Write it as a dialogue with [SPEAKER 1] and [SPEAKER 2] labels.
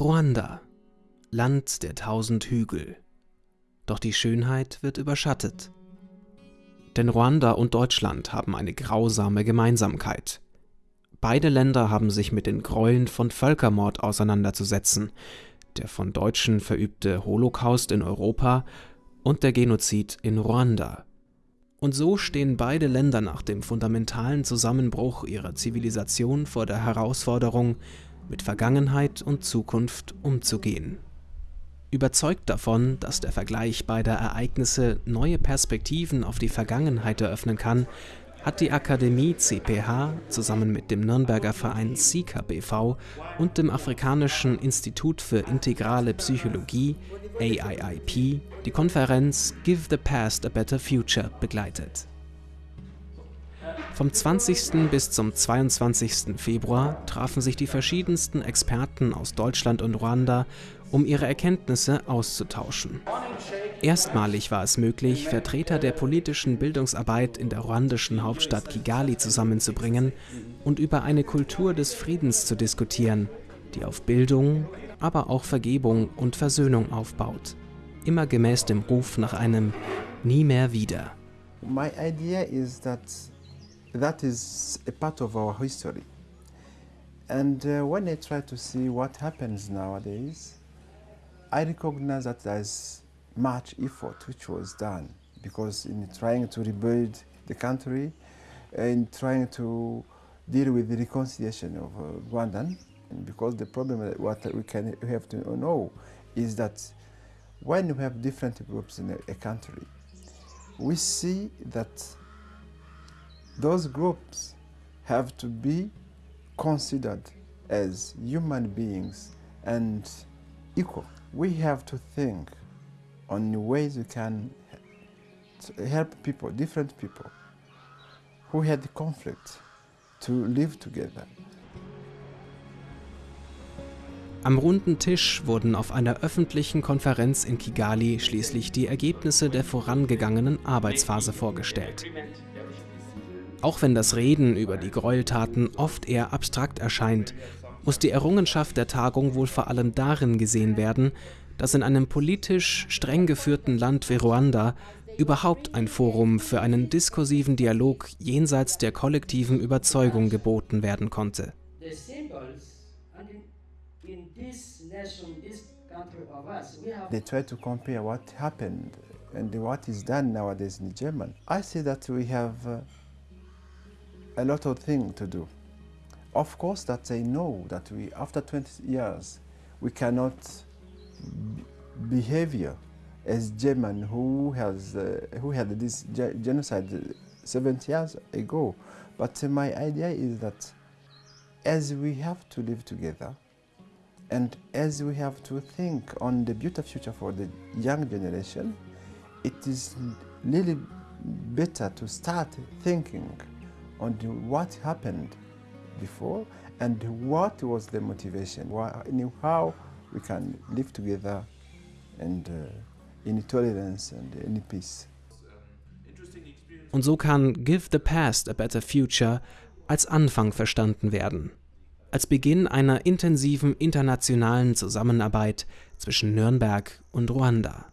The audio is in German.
[SPEAKER 1] Ruanda, Land der tausend Hügel. Doch die Schönheit wird überschattet. Denn Ruanda und Deutschland haben eine grausame Gemeinsamkeit. Beide Länder haben sich mit den Gräueln von Völkermord auseinanderzusetzen, der von Deutschen verübte Holocaust in Europa und der Genozid in Ruanda. Und so stehen beide Länder nach dem fundamentalen Zusammenbruch ihrer Zivilisation vor der Herausforderung, mit Vergangenheit und Zukunft umzugehen. Überzeugt davon, dass der Vergleich beider Ereignisse neue Perspektiven auf die Vergangenheit eröffnen kann, hat die Akademie CPH zusammen mit dem Nürnberger Verein SIKA BV und dem Afrikanischen Institut für integrale Psychologie AIIP die Konferenz Give the Past a Better Future begleitet. Vom 20. bis zum 22. Februar trafen sich die verschiedensten Experten aus Deutschland und Ruanda, um ihre Erkenntnisse auszutauschen. Erstmalig war es möglich, Vertreter der politischen Bildungsarbeit in der ruandischen Hauptstadt Kigali zusammenzubringen und über eine Kultur des Friedens zu diskutieren, die auf Bildung, aber auch Vergebung und Versöhnung aufbaut. Immer gemäß dem Ruf nach einem Nie mehr wieder.
[SPEAKER 2] My idea is that that is a part of our history. And uh, when I try to see what happens nowadays, I recognize that there's much effort which was done because in trying to rebuild the country, in trying to deal with the reconciliation of uh, Rwandan, and because the problem that what we can we have to know is that when we have different groups in a, a country, we see that those groups have to be considered as human beings and equal. We have to think on ways we can help people, different people who had conflict to live together.
[SPEAKER 1] Am runden Tisch wurden auf einer öffentlichen Konferenz in Kigali schließlich die Ergebnisse der vorangegangenen Arbeitsphase vorgestellt. Auch wenn das Reden über die Gräueltaten oft eher abstrakt erscheint, muss die Errungenschaft der Tagung wohl vor allem darin gesehen werden, dass in einem politisch streng geführten Land wie Ruanda überhaupt ein Forum für einen diskursiven Dialog jenseits der kollektiven Überzeugung geboten werden konnte.
[SPEAKER 2] They try to compare what happened and what is done nowadays in German. I see that we have uh, a lot of things to do. Of course that they know that we, after 20 years, we cannot behavior as German who has uh, who had this genocide 70 years ago. But uh, my idea is that as we have to live together and as we have to think on the beautiful future for the young generation, it is really better to start thinking on what happened before and what was the motivation, how we can live together and uh, in tolerance and in peace.
[SPEAKER 1] Und so kann Give the Past a Better Future als Anfang verstanden werden. Als Beginn einer intensiven internationalen Zusammenarbeit zwischen Nürnberg und Ruanda.